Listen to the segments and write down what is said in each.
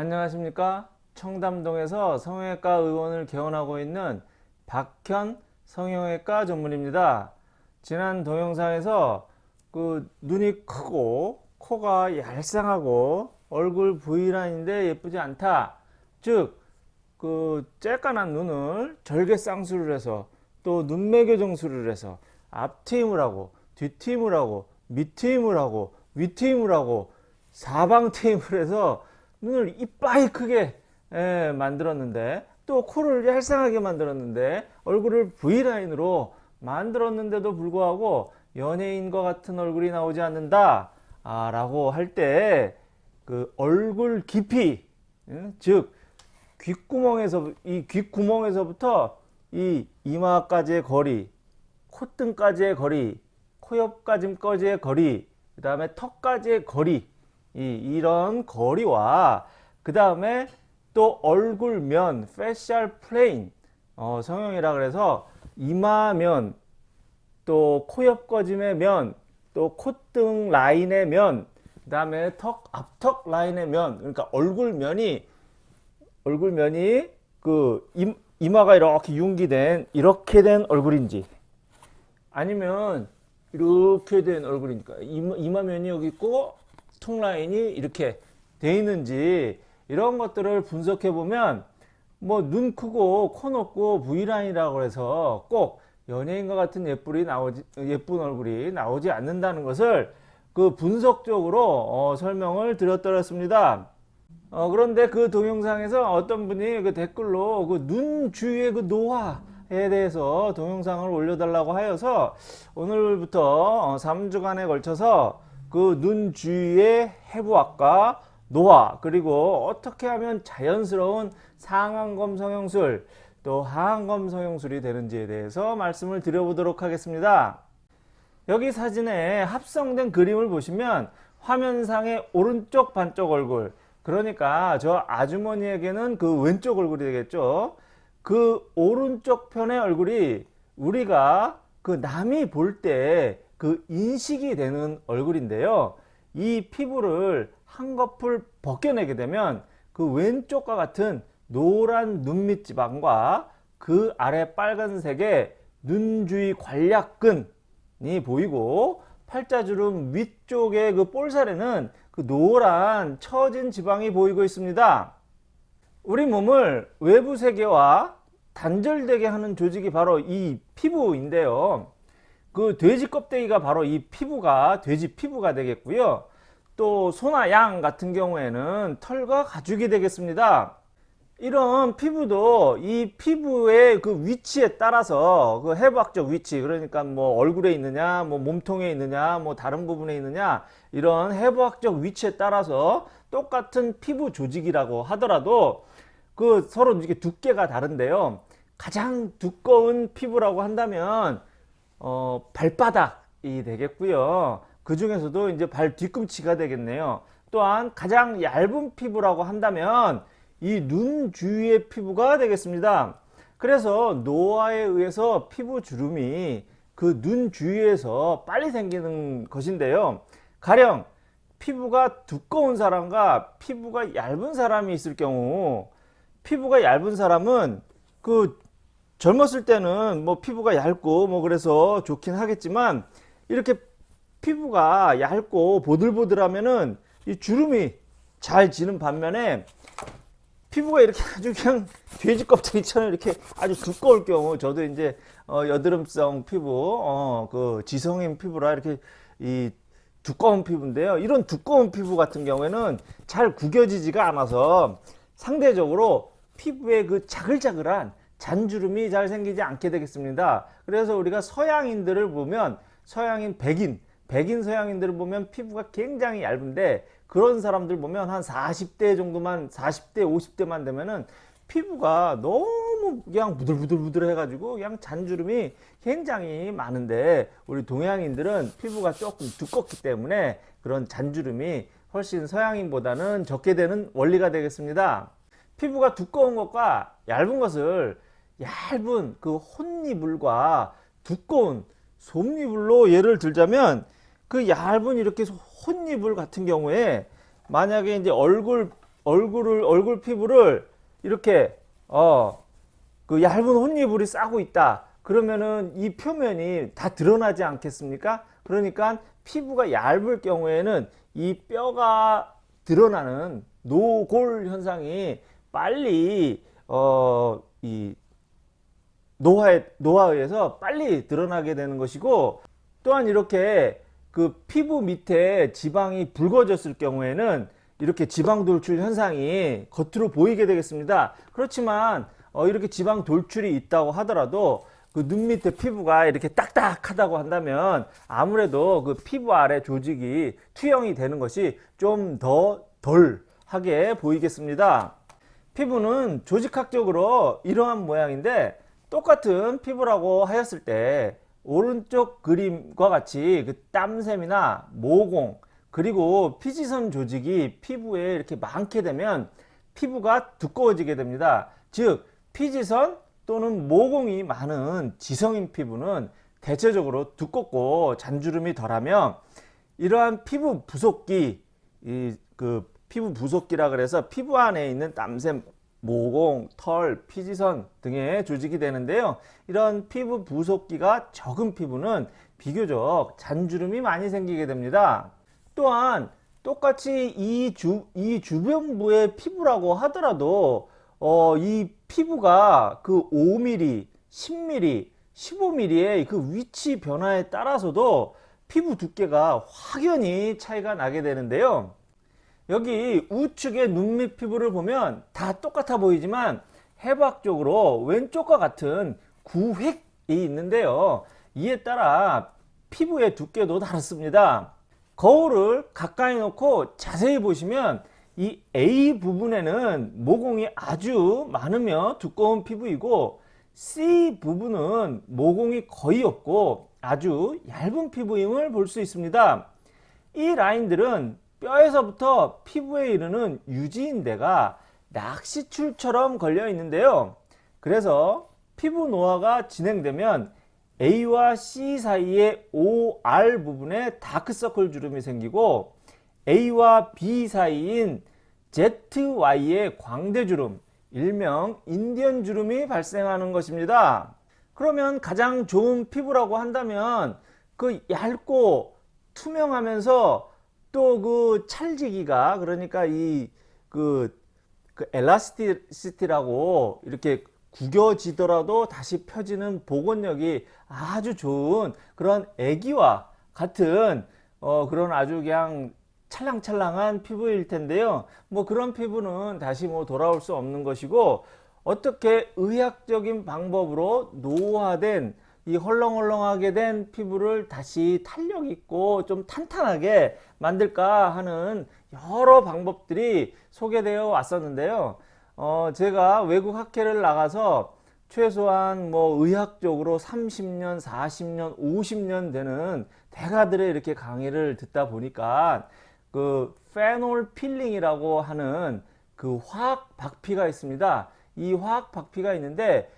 안녕하십니까? 청담동에서 성형외과 의원을 개원하고 있는 박현 성형외과 전문입니다. 지난 동영상에서 그 눈이 크고 코가 얄쌍하고 얼굴 V라인인데 예쁘지 않다. 즉그 쬐깐한 눈을 절개 쌍수를 해서 또 눈매교 정수를 해서 앞트임을 하고 뒷트임을 하고 밑트임을 하고 윗트임을 하고 사방 트임을 해서 눈을 이빠이 크게 예, 만들었는데 또 코를 얄쌍하게 만들었는데 얼굴을 V라인으로 만들었는데도 불구하고 연예인과 같은 얼굴이 나오지 않는다 아, 라고 할 때 그 얼굴 깊이 예, 즉 귓구멍에서 이 귓구멍에서부터 이 이마까지의 거리 콧등까지의 거리 코옆까지의 거리 그 다음에 턱까지의 거리 이, 이런 거리와 그 다음에 또 얼굴면 facial plane 어, 성형이라 그래서 이마면 또 코옆 꺼짐의 면 또 콧등 라인의 면 그 다음에 턱 앞턱 라인의 면 그러니까 얼굴면이 얼굴면이 그 이마가 이렇게 융기된 이렇게 된 얼굴인지 아니면 이렇게 된 얼굴이니까. 이마, 이마면이 여기 있고 통 라인이 이렇게 돼 있는지 이런 것들을 분석해 보면 뭐 눈 크고 코 높고 V라인이라고 해서 꼭 연예인과 같은 예쁘리 나오지, 예쁜 얼굴이 나오지 않는다는 것을 그 분석적으로 어, 설명을 드렸더랬습니다. 어, 그런데 그 동영상에서 어떤 분이 그 댓글로 그 눈 주위의 그 노화에 대해서 동영상을 올려달라고 하여서 오늘부터 3주간에 어, 걸쳐서 그 눈 주위의 해부학과 노화 그리고 어떻게 하면 자연스러운 상안검 성형술 또 하안검 성형술이 되는지에 대해서 말씀을 드려보도록 하겠습니다. 여기 사진에 합성된 그림을 보시면 화면상의 오른쪽 반쪽 얼굴 그러니까 저 아주머니에게는 그 왼쪽 얼굴이 되겠죠. 그 오른쪽 편의 얼굴이 우리가 그 남이 볼 때 그 인식이 되는 얼굴인데요. 이 피부를 한꺼풀 벗겨내게 되면 그 왼쪽과 같은 노란 눈밑 지방과 그 아래 빨간색의 눈 주위 관략근이 보이고 팔자주름 위쪽의 그 볼살에는 그 노란 처진 지방이 보이고 있습니다. 우리 몸을 외부 세계와 단절되게 하는 조직이 바로 이 피부인데요. 그 돼지 껍데기가 바로 이 피부가 돼지 피부가 되겠고요. 또 소나 양 같은 경우에는 털과 가죽이 되겠습니다. 이런 피부도 이 피부의 그 위치에 따라서 그 해부학적 위치 그러니까 뭐 얼굴에 있느냐 뭐 몸통에 있느냐 뭐 다른 부분에 있느냐 이런 해부학적 위치에 따라서 똑같은 피부 조직이라고 하더라도 그 서로 이렇게 두께가 다른데요 가장 두꺼운 피부라고 한다면 어, 발바닥이 되겠고요. 그 중에서도 이제 발 뒤꿈치가 되겠네요. 또한 가장 얇은 피부라고 한다면 이 눈 주위의 피부가 되겠습니다. 그래서 노화에 의해서 피부 주름이 그 눈 주위에서 빨리 생기는 것인데요. 가령 피부가 두꺼운 사람과 피부가 얇은 사람이 있을 경우 피부가 얇은 사람은 그 젊었을 때는 뭐 피부가 얇고 뭐 그래서 좋긴 하겠지만 이렇게 피부가 얇고 보들보들하면은 이 주름이 잘 지는 반면에 피부가 이렇게 아주 그냥 돼지 껍데기처럼 이렇게 아주 두꺼울 경우 저도 이제 어 여드름성 피부 어 그 지성인 피부라 이렇게 이 두꺼운 피부인데요. 이런 두꺼운 피부 같은 경우에는 잘 구겨지지가 않아서 상대적으로 피부에 그 자글자글한 잔주름이 잘 생기지 않게 되겠습니다. 그래서 우리가 서양인들을 보면 서양인 백인 백인 서양인들을 보면 피부가 굉장히 얇은데 그런 사람들 보면 한 40대 정도만 40대 50대만 되면은 피부가 너무 그냥 부들부들부들 해가지고 그냥 잔주름이 굉장히 많은데 우리 동양인들은 피부가 조금 두껍기 때문에 그런 잔주름이 훨씬 서양인보다는 적게 되는 원리가 되겠습니다. 피부가 두꺼운 것과 얇은 것을 얇은 그 혼이불과 두꺼운 솜이불로 예를 들자면 그 얇은 이렇게 혼이불 같은 경우에 만약에 이제 얼굴 얼굴을 얼굴 피부를 이렇게 어 그 얇은 혼이불이 싸고 있다. 그러면은 이 표면이 다 드러나지 않겠습니까? 그러니까 피부가 얇을 경우에는 이 뼈가 드러나는 노골 현상이 빨리 어 이 노화에 노화에서 빨리 드러나게 되는 것이고 또한 이렇게 그 피부 밑에 지방이 붉어졌을 경우에는 이렇게 지방 돌출 현상이 겉으로 보이게 되겠습니다. 그렇지만 어 이렇게 지방 돌출이 있다고 하더라도 그 눈 밑에 피부가 이렇게 딱딱하다고 한다면 아무래도 그 피부 아래 조직이 투영이 되는 것이 좀 더 덜하게 보이겠습니다. 피부는 조직학적으로 이러한 모양인데 똑같은 피부라고 하였을 때 오른쪽 그림과 같이 그 땀샘이나 모공 그리고 피지선 조직이 피부에 이렇게 많게 되면 피부가 두꺼워지게 됩니다. 즉 피지선 또는 모공이 많은 지성인 피부는 대체적으로 두껍고 잔주름이 덜하며 이러한 피부 부속기 이 그 피부 부속기라 그래서 피부 안에 있는 땀샘 모공, 털, 피지선 등의 조직이 되는데요. 이런 피부 부속기가 적은 피부는 비교적 잔주름이 많이 생기게 됩니다. 또한 똑같이 이, 주, 이 주변부의 피부라고 하더라도 어, 이 피부가 그 5mm, 10mm, 15mm의 그 위치 변화에 따라서도 피부 두께가 확연히 차이가 나게 되는데요. 여기 우측의 눈밑 피부를 보면 다 똑같아 보이지만 해부학적으로 왼쪽과 같은 구획이 있는데요. 이에 따라 피부의 두께도 다릅니다. 거울을 가까이 놓고 자세히 보시면 이 A 부분에는 모공이 아주 많으며 두꺼운 피부이고 C 부분은 모공이 거의 없고 아주 얇은 피부임을 볼 수 있습니다. 이 라인들은 뼈에서부터 피부에 이르는 유지인대가 낚시줄처럼 걸려 있는데요. 그래서 피부 노화가 진행되면 A와 C 사이의 OR 부분에 다크서클 주름이 생기고 A와 B 사이인 ZY의 광대주름, 일명 인디언 주름이 발생하는 것입니다. 그러면 가장 좋은 피부라고 한다면 그 얇고 투명하면서 또 그 찰지기가 그러니까 이그 그 엘라스티시티라고 이렇게 구겨지더라도 다시 펴지는 복원력이 아주 좋은 그런 애기와 같은 어 그런 아주 그냥 찰랑찰랑한 피부일 텐데요. 뭐 그런 피부는 다시 뭐 돌아올 수 없는 것이고 어떻게 의학적인 방법으로 노화된 이 헐렁헐렁하게 된 피부를 다시 탄력 있고 좀 탄탄하게 만들까 하는 여러 방법들이 소개되어 왔었는데요. 어, 제가 외국 학회를 나가서 최소한 뭐 의학적으로 30년, 40년, 50년 되는 대가들의 이렇게 강의를 듣다 보니까 그 페놀 필링이라고 하는 그 화학 박피가 있습니다. 이 화학 박피가 있는데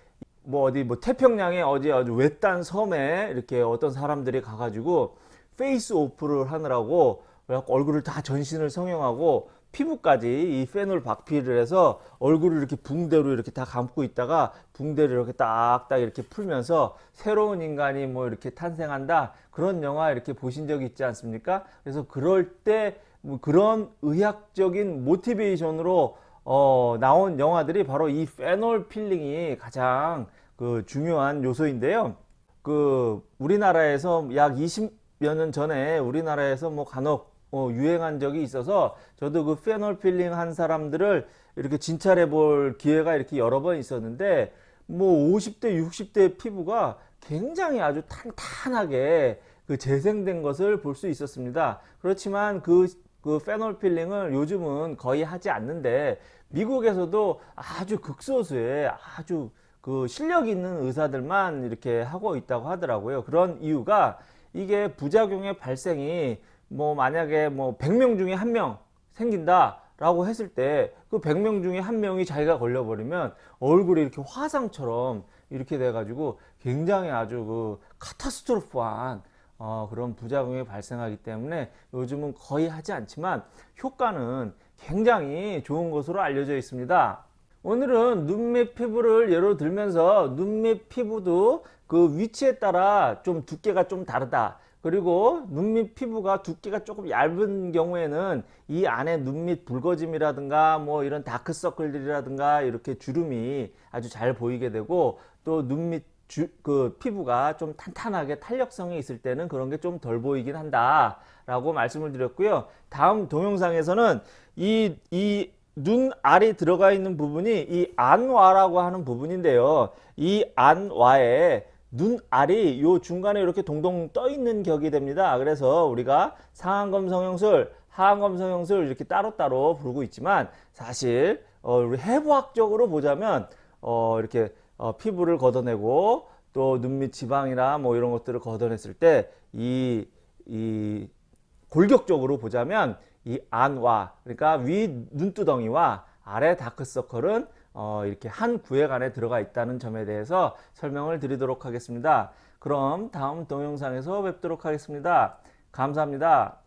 뭐 어디 뭐 태평양에 어디 아주 외딴 섬에 이렇게 어떤 사람들이 가가지고 face off를 하느라고 얼굴을 다 전신을 성형하고 피부까지 이 페놀 박피를 해서 얼굴을 이렇게 붕대로 이렇게 다 감고 있다가 붕대를 이렇게 딱딱 이렇게 풀면서 새로운 인간이 뭐 이렇게 탄생한다 그런 영화 이렇게 보신 적이 있지 않습니까? 그래서 그럴 때 뭐 그런 의학적인 motivation으로 어, 나온 영화들이 바로 이 페놀 필링이 가장 그 중요한 요소인데요. 그 우리나라에서 약 20여 년 전에 우리나라에서 뭐 간혹 어, 유행한 적이 있어서 저도 그 페놀 필링 한 사람들을 이렇게 진찰해 볼 기회가 이렇게 여러 번 있었는데 뭐 50대 60대 피부가 굉장히 아주 탄탄하게 그 재생된 것을 볼 수 있었습니다. 그렇지만 그 그 페놀 필링을 요즘은 거의 하지 않는데 미국에서도 아주 극소수의 아주 그 실력 있는 의사들만 이렇게 하고 있다고 하더라고요. 그런 이유가 이게 부작용의 발생이 뭐 만약에 뭐 100명 중에 한 명 생긴다 라고 했을 때 그 100명 중에 한 명이 자기가 걸려버리면 얼굴이 이렇게 화상처럼 이렇게 돼 가지고 굉장히 아주 그 카타스트로프한 어, 그런 부작용이 발생하기 때문에 요즘은 거의 하지 않지만 효과는 굉장히 좋은 것으로 알려져 있습니다. 오늘은 눈밑 피부를 예로 들면서 눈밑 피부도 그 위치에 따라 좀 두께가 좀 다르다. 그리고 눈밑 피부가 두께가 조금 얇은 경우에는 이 안에 눈밑 붉어짐이라든가 뭐 이런 다크서클들이라든가 이렇게 주름이 아주 잘 보이게 되고 또 눈밑 주, 그 피부가 좀 탄탄하게 탄력성이 있을 때는 그런 게 좀 덜 보이긴 한다 라고 말씀을 드렸고요 다음 동영상에서는 이, 이 눈 알이 들어가 있는 부분이 이 안와라고 하는 부분인데요 이 안와에 눈알이 요 중간에 이렇게 동동 떠 있는 격이 됩니다. 그래서 우리가 상안검 성형술, 하안검 성형술 이렇게 따로따로 부르고 있지만 사실 어, 우리 해부학적으로 보자면 어, 이렇게 어, 피부를 걷어내고 또 눈밑 지방이나 뭐 이런 것들을 걷어냈을 때이 이 골격적으로 보자면 이 안와 그러니까 위 눈두덩이와 아래 다크서클은 어, 이렇게 한 구획 안에 들어가 있다는 점에 대해서 설명을 드리도록 하겠습니다. 그럼 다음 동영상에서 뵙도록 하겠습니다. 감사합니다.